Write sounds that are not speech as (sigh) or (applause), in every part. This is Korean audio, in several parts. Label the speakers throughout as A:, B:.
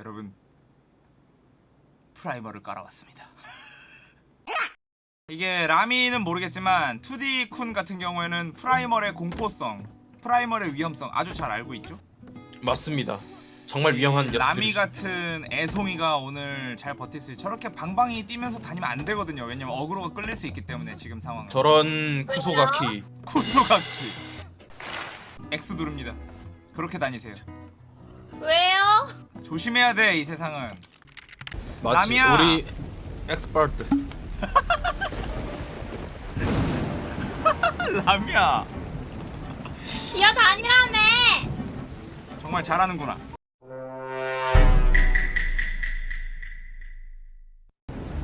A: 여러분 Primal을 깔아왔습니다. (laughs) 이게 라미는 모르겠지만 2D 쿤 같은 경우에는 Primal의 공포성, Primal의 위험성 아주 잘 알고 있죠.
B: 맞습니다. 정말 위험한 녀석들이죠.
A: 라미 같은 애송이가 오늘 잘 있어요. 저렇게 방방이 뛰면서 다니면 안 되거든요. 왜냐면 어그로가 끌릴 수 있기 때문에 지금 상황.
B: 저런 クソガキ (laughs)
A: クソガキ X 누릅니다. 그렇게 다니세요.
C: 왜요?
A: 조심해야 돼 이 세상은.
B: 맞지?
A: 라미야.
B: 우리 expert (laughs)
A: 라미야
C: 기어다니라며!
A: 정말 잘하는구나.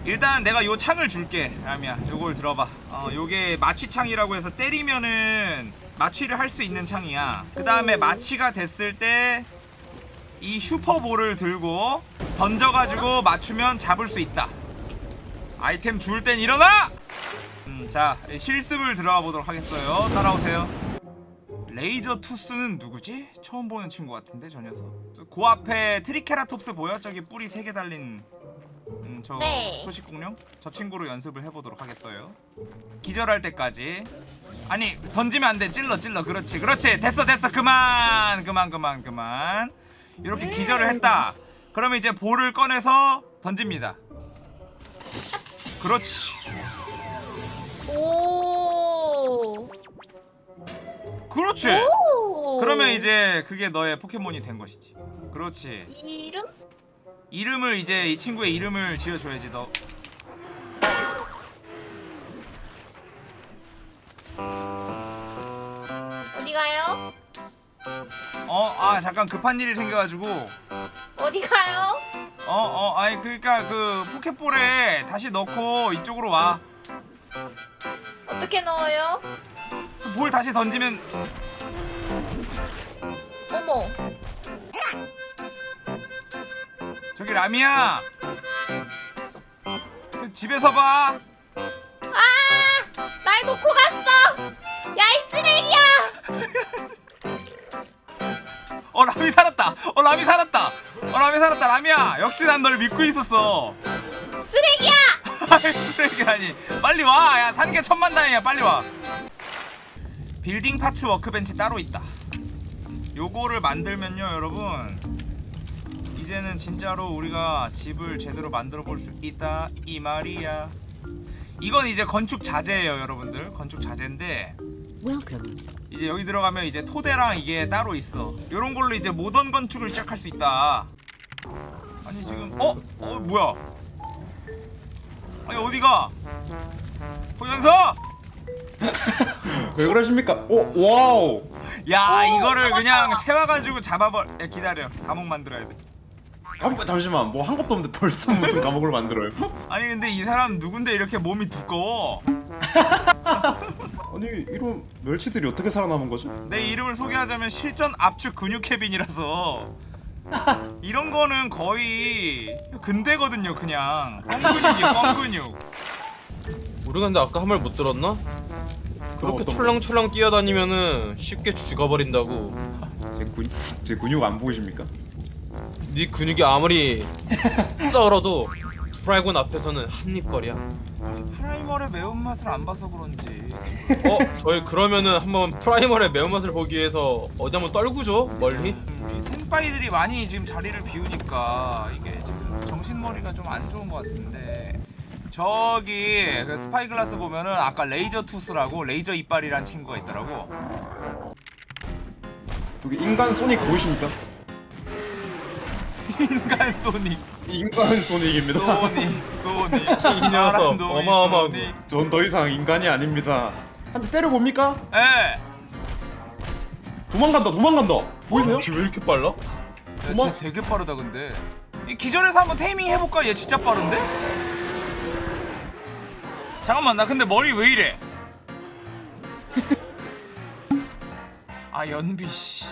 A: 일단 내가 요 창을 줄게 라미야 요걸 들어봐 어 요게 마취창이라고 해서 때리면은 마취를 할 수 있는 창이야 그 다음에 마취가 됐을 때 이 super ball을 들고 던져가지고 맞추면 잡을 수 있다. 아이템 줄 땐 일어나! 음, 자 실습을 들어가 보도록 하겠어요. 따라오세요. Razor Tooth는 누구지? 처음 보는 친구 같은데 저 녀석. 그 앞에 트리케라톱스 보여? 저기 뿔이 3개 달린 음, 저
C: 네.
A: 초식공룡? 저 친구로 연습을 해보도록 하겠어요. 기절할 때까지. 아니 던지면 안돼. 찔러 찔러. 그렇지 그렇지. 됐어 됐어. 그만 그만 그만 그만 이렇게 기절을 했다. 그러면 이제 볼을 꺼내서 던집니다. 그렇지.
C: 오.
A: 그렇지.
C: 오.
A: 그러면 이제 그게 너의 포켓몬이 된 것이지. 그렇지.
C: 이름?
A: 이름을 이제 이 친구의 이름을 지어줘야지 너 아 잠깐 급한 일이 생겨가지고
C: 어디 가요?
A: 어? 어? 아니 그니까 그 포켓볼에 다시 넣고 이쪽으로 와볼
C: 어떻게 넣어요?
A: 다시 던지면
C: 어머.
A: 저기 라미야 그 집에서 봐 라미 살았다. 어 라미 살았다. 어 라미 살았다. 라미야 역시 난 널 믿고 있었어.
C: 쓰레기야!
A: 쓰레기라니. 빨리 와야 사는 게 천만다행이야. 빨리 와. building parts workbench 따로 있다. 요거를 만들면요 여러분. 이제는 진짜로 우리가 집을 제대로 만들어 볼 수 있다 이 말이야. 이건 이제 건축 자재예요 여러분들. 건축 자재인데. 이제 여기 들어가면 이제 토대랑 이게 따로 있어 요런 걸로 이제 모던 건축을 시작할 수 있다 아니 지금 어? 어 뭐야 아니 어디가 호연서
D: 왜 그러십니까? 오 와우.
A: 야
C: 오,
A: 이거를
C: 잡았다.
A: 그냥 채워가지고 잡아버 야 기다려 감옥 만들어야 돼
D: 한, 잠시만 뭐 한 것도 없는데 벌써 무슨 감옥을 만들어요?
A: 아니 근데 이 사람 누군데 이렇게 몸이 두꺼워 (laughs)
D: 아니 이런 멸치들이 어떻게 살아남은 거죠?
A: 내 이름을 소개하자면 실전 압축 근육 캐빈이라서 (laughs) 이런 거는 거의 근대거든요 그냥 뻥근육이야 뻥근육
B: 우리 근데 아까 한 말 못 들었나? 그렇게? 철렁철렁 뛰어다니면은 쉽게 죽어버린다고
D: 제, 근, 제 근육 안 보이십니까?
B: 네 근육이 아무리 쩔어도 드라이곤 앞에서는 한입거리야
A: 프라이머의 매운맛을 안 봐서 그런지
B: 어? 저희 그러면은 한번 프라이머의 매운맛을 보기 위해서 어디 한번 떨구죠? 멀리?
A: 음, 이 생빠이들이 많이 지금 자리를 비우니까 이게 지금 정신머리가 좀 안 좋은 것 같은데 저기 그 spyglass 보면은 아까 레이저 투스라고 레이저 이빨이란 친구가 있더라고
D: 여기 인간 소닉 보이십니까? (laughs)
A: 인간 소닉
D: 인간 소닉입니다.
A: 소닉 소닉
B: 이 녀석 어마어마하고.
D: 전 더 이상 인간이 아닙니다. 한 대 때려 봅니까?
A: 예.
D: 도망간다 도망간다. 보이세요?
B: 쟤왜 이렇게 빨라?
A: 야,
D: 어머.
A: 쟤 되게 빠르다 근데 이 기절해서 한번 테이밍 해볼까? 얘 진짜 빠른데? 잠깐만 나 근데 머리 왜 이래? (laughs) 아 연비 씨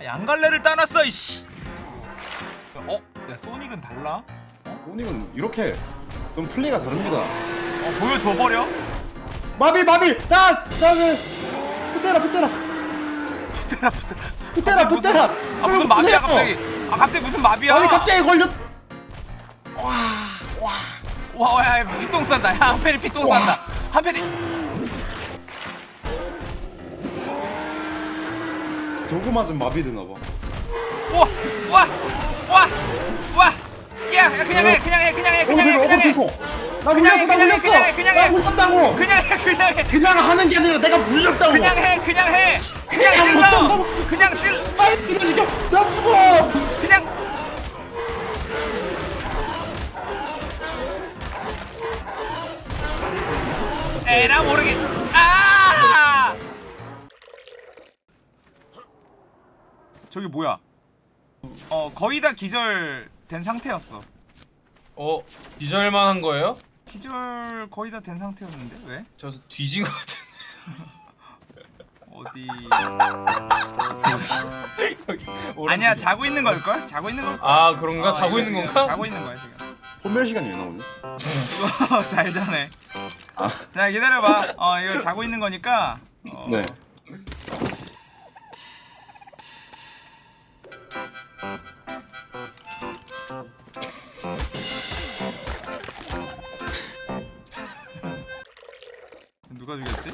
A: 아, 양갈래를 따놨어 이씨 어? 야 소닉은 달라?
D: 소닉은 이렇게 좀 플레이가 다릅니다.
A: 어 보여줘버려?
D: 마비 마비 나나그 붙대라 붙대라
A: 붙대라 붙대라
D: 붙대라
A: 무슨-
D: 붙대라.
A: 아 무슨 마비야 갑자기 아 갑자기 무슨 마비야?
D: 아니 갑자기 걸렸.
A: 와, 와, 야, 피똥 싼다. 야, 한편이 피똥 싼다. 한편이.
D: 저거 맞으면 마비 되나 봐.
A: 와, 와, 와, 와. 야, 야, 그냥 해, 그냥 해, 그냥 해, 그냥 해, 그냥 해.
D: 나
A: 그냥
D: 물렸어,
A: 해,
D: 나
A: 그냥 해,
D: 물렸어.
A: 그냥 해, 그냥.
D: 물렸다고.
A: 그냥 해, 그냥 해.
D: 그냥 하는 게 아니라 내가 물렸다고.
A: 그냥 해, 그냥 해. 그냥
D: 그냥
A: 찔러. 그냥 찔.
D: 빨리 기다려. 나 죽어.
A: 그냥. 에라 모르겠. 아! 저기 뭐야? 어 거의 다 기절된 상태였어.
B: 어 기절만 한 거예요?
A: 기절 거의 다 된 상태였는데 왜?
B: 저 뒤진 것 같은. (laughs)
A: 어디? 아니야. 자고 있는 걸 걸? 자고 있는 걸 걸?
B: 아 그런가?
A: 어,
B: 자고 있는
A: 지금
B: 건가?
A: 자고 있는 거야 지금.
D: 소멸 시간이 왜 나오냐?
A: 이거 (laughs) 잘 자네.
D: 아.
A: 자 기다려봐. 어 이거 자고 있는 거니까. 어,
D: 네.
A: 누가 죽였지?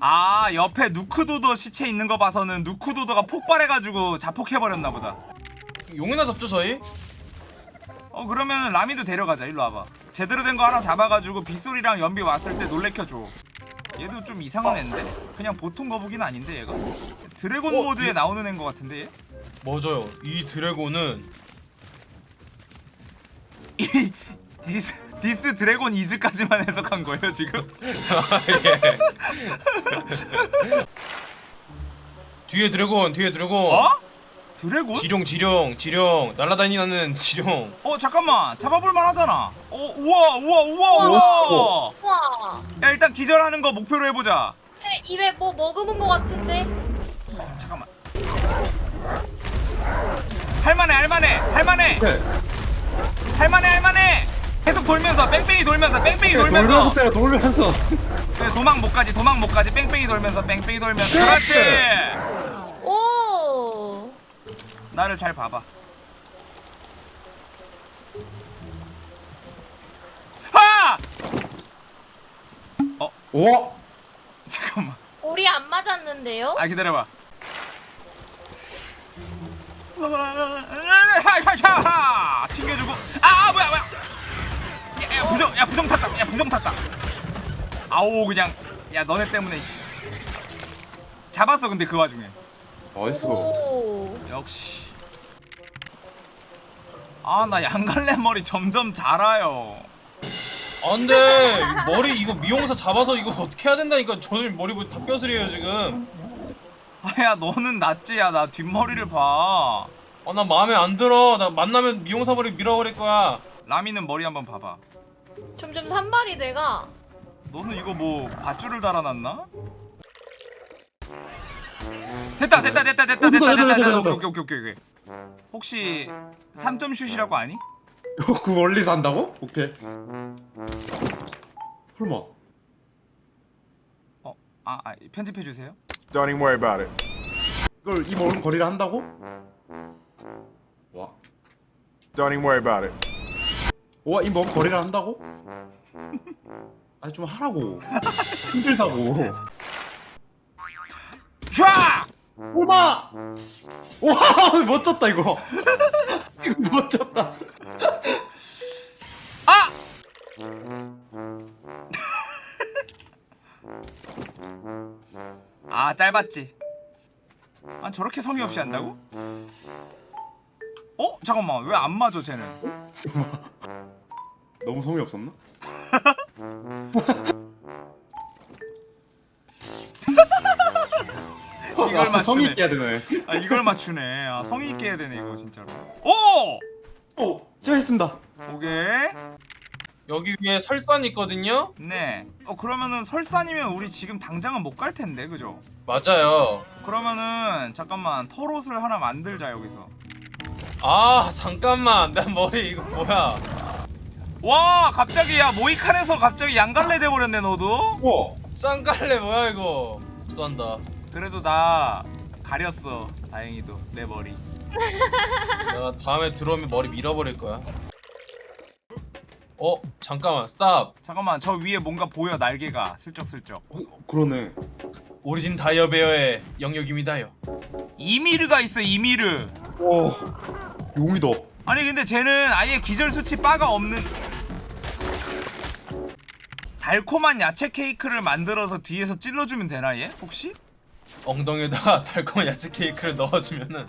A: 아 옆에 누크도더 시체 있는 거 봐서는 누크도더가 폭발해가지고 자폭해버렸나 보다.
B: 용이나 잡죠 저희?
A: 어 그러면 라미도 데려가자. 일로 와봐. 제대로 된 거 하나 잡아가지고 빗소리랑 연비 왔을 때 놀래켜줘. 얘도 좀 이상한 애인데? 그냥 보통 거북이는 아닌데 얘가? 드래곤
B: 어,
A: 모드에
B: 얘-
A: 나오는 애인 것 같은데 얘?
B: 맞아요. 이 드래곤은
A: 이 this, this dragon is까지만 해석한 거예요 지금?
B: 예. (laughs) 뒤에 드래곤, 뒤에 드래곤.
A: 어? 드래곤?
B: 지룡, 지룡, 지룡. 날아다니는 지룡.
A: 어 잠깐만 잡아볼만 하잖아 어 우와 우와 우와 우와
C: 우와.
A: 야 일단 기절하는 거 목표로 해보자
C: 제 입에 뭐 머금은 것 같은데.
A: 잠깐만 할만해 할만해 할만해
D: 네.
A: 할만해 할만해 계속 돌면서 뺑뺑이 돌면서 뺑뺑이
D: 돌면서
A: 돌면서
D: 때려 돌면서.
A: 그래, 도망 못 가지 도망 못 가지 뺑뺑이 돌면서 뺑뺑이 돌면서 그렇지
C: 오.
A: 나를 잘 봐봐 하!
D: 와.
A: 잠깐만
C: 우리 안 맞았는데요?
A: 아 기다려봐 야, 야 부정 야 부정 탔다 야 부정 탔다 아오 그냥 야 너네 때문에 씨. 잡았어 근데 그 와중에.
C: 오.
A: 역시 아 나 양갈래 머리 점점 자라요
B: 아 근데 이 머리 이거 미용사 잡아서 이거 어떻게 해야 된다니까 저는 머리 뭐 닭뼈슬이에요 지금.
A: 아야 너는 낫지 야나 뒷머리를
B: 봐아나 마음에 안 들어. 나 만나면 미용사 머리 밀어버릴 거야.
A: 라미는 머리 한번 봐봐
C: 점점 산발이 돼가.
A: 너는 이거 뭐 밧줄을 달아놨나? 됐다 됐다 됐다 됐다 됐다 됐다 됐다 오케이 오케이 오케이 오케이 오케이 혹시 3점 슛이라고 아니?
D: 그 멀리서 한다고? 오케이. 설마.
A: 어? 아, 아 편집해 주세요
E: Don't even worry about it.
D: 이걸 이 먼 거리를 한다고? 와.
E: Don't even worry about it.
D: 와, 이 먼 거리를 한다고? (laughs) 아니 좀 하라고. 힘들다고.
A: 슈아!
D: 오마! 와, 멋졌다 이거. (laughs) 이거 멋졌다.
A: 아! (laughs) 아 짧았지 아 저렇게 성의 없이 한다고? 어? 잠깐만 왜 안 맞아 쟤는
D: 너무 성의 없었나? (laughs)
A: 이걸
D: 아,
A: 맞추네.
D: 성의 있게 해야 되네.
A: 아 이걸 맞추네 아 성의 있게 해야 되네 이거 진짜로 오!
D: 오, 시작했습니다.
A: 오케이
B: 여기 위에 설산 있거든요.
A: 네. 어 그러면은 설산이면 우리 지금 당장은 못 갈 텐데, 그죠?
B: 맞아요.
A: 그러면은 잠깐만 털옷을 하나 만들자 여기서.
B: 아 잠깐만 내 머리 이거 뭐야?
A: 와 갑자기 야 모이칸에서 갑자기 양갈래 돼버렸네 너도.
D: 우와.
B: 쌍갈래 뭐야 이거? 복수한다.
A: 그래도 나 가렸어. 다행히도 내 머리. (laughs)
B: 내가 다음에 들어오면 머리 밀어버릴 거야. 어 잠깐만 스탑.
A: 잠깐만 저 위에 뭔가 보여 날개가 슬쩍슬쩍
D: 어, 그러네.
B: 오리진 다이어베어의 영역입니다요.
A: 이미르가 있어 이미르
D: 와 용이다.
A: 아니 근데 쟤는 아예 기절 수치 바가 없는 달콤한 야채 케이크를 만들어서 뒤에서 찔러주면 되나 얘 혹시?
B: 엉덩이에다가 (laughs) 달콤한 야채 케이크를 넣어주면은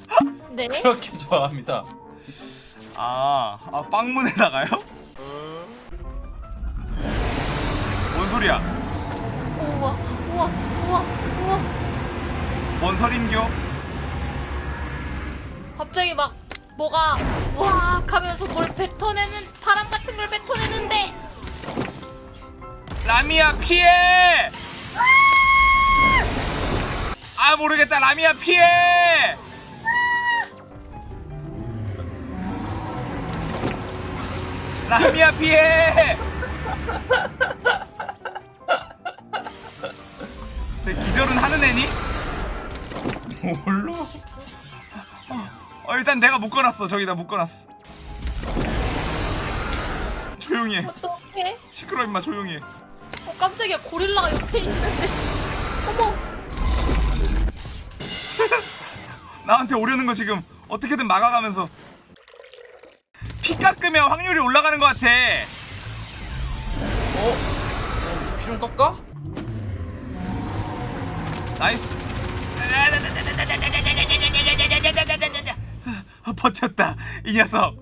C: 네.
B: 그렇게 좋아합니다.
A: 아, 아 빵문에다가요? 뭔 소리야?
C: 우와 우와 우와 우와.
A: 뭔 설인교?
C: 갑자기 막 뭐가 우악 하면서 뭘 뱉어내는 바람 같은 걸 뱉어내는데
A: 라미야 피해! 아 모르겠다 라미야 피해! 라미야 피해! 쟤 기절은 하는 애니?
B: 뭘로?
A: 어 일단 내가 묶어놨어 저기다 묶어놨어 조용히 해
C: 어떡해?
A: 시끄러 임마 조용히
C: 해어 깜짝이야. 고릴라가 옆에 있는데. 어머. (laughs)
A: 나한테 오려는 거 지금 어떻게든 막아가면서. 피 깎으면 확률이 올라가는 것 같아.
B: 어? 피좀 깎아?
A: nice. (laughs) 버텼다. 이 녀석.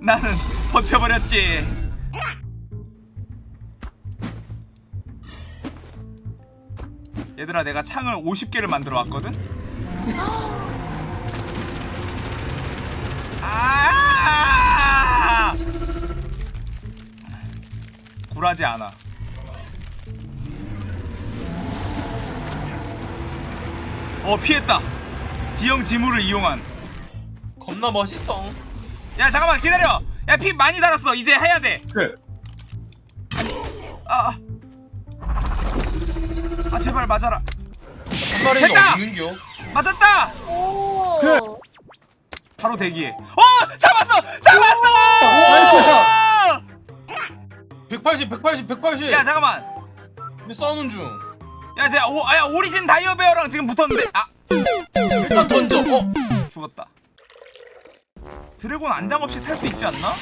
A: 나는 버텨버렸지 얘들아 내가 창을 50개를 만들어 왔거든? 아! 굴하지 않아. 어 피했다. 지형 지물을 이용한.
B: 겁나 멋있어.
A: 야 잠깐만 기다려. 야 피 많이 달았어. 이제 해야 돼.
D: 네.
A: 제발 맞아라
B: 한
A: 됐다!
B: 어디 있는겨?
A: 맞았다
C: 오
D: 그래.
A: 바로 대기해 어 잡았어 잡았어
B: 180, 180, 180.
A: 야 잠깐만
B: 왜 싸우는 중?
A: 야 제가 오, 아, 야 오리진 다이어베어랑 지금 붙었는데 아
B: 일단 던져. 어?
A: 죽었다 드래곤 안장 없이 탈 수 있지 않나?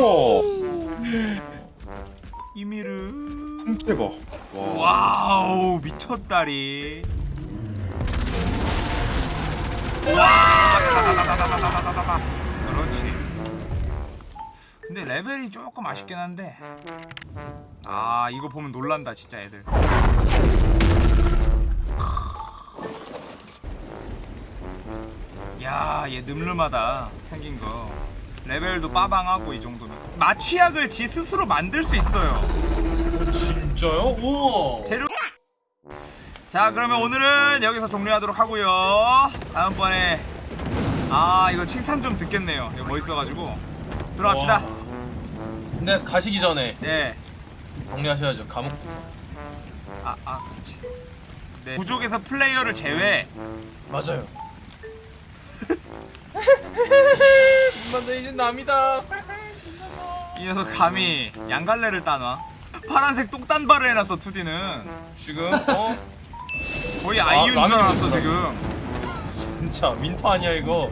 D: 오. 우와.
A: 이미르
D: 통째봐
A: 와우 미쳤다리. 와다다다다다다다다다. 그렇지. 근데 레벨이 조금 아쉽긴 한데. 아 이거 보면 놀란다 진짜 애들. 야얘 늠름하다 생긴 거. 레벨도 빠방하고 이 정도면. 마취약을 지 스스로 만들 수 있어요.
B: 진짜요? 우와.
A: 재료 자 그러면 오늘은 여기서 종료하도록 하고요 다음번에 아 이거 칭찬 좀 듣겠네요 이거 멋있어가지고 들어갑시다
B: 와. 근데 가시기 전에
A: 네
B: 정리하셔야죠. 감옥.
A: 아, 아, 그렇지. 네. 부족에서 플레이어를 제외.
B: 맞아요. 근데 이제 남이다.
A: 이 녀석 감히 양갈래를 따놔. 파란색 똥단발을 해놨어 2D는.
B: 지금 어
A: 거의
B: 아,
A: 아이유인 줄
B: 라면이
A: 알았어. 지금.
B: 진짜 민폐 아니야 이거.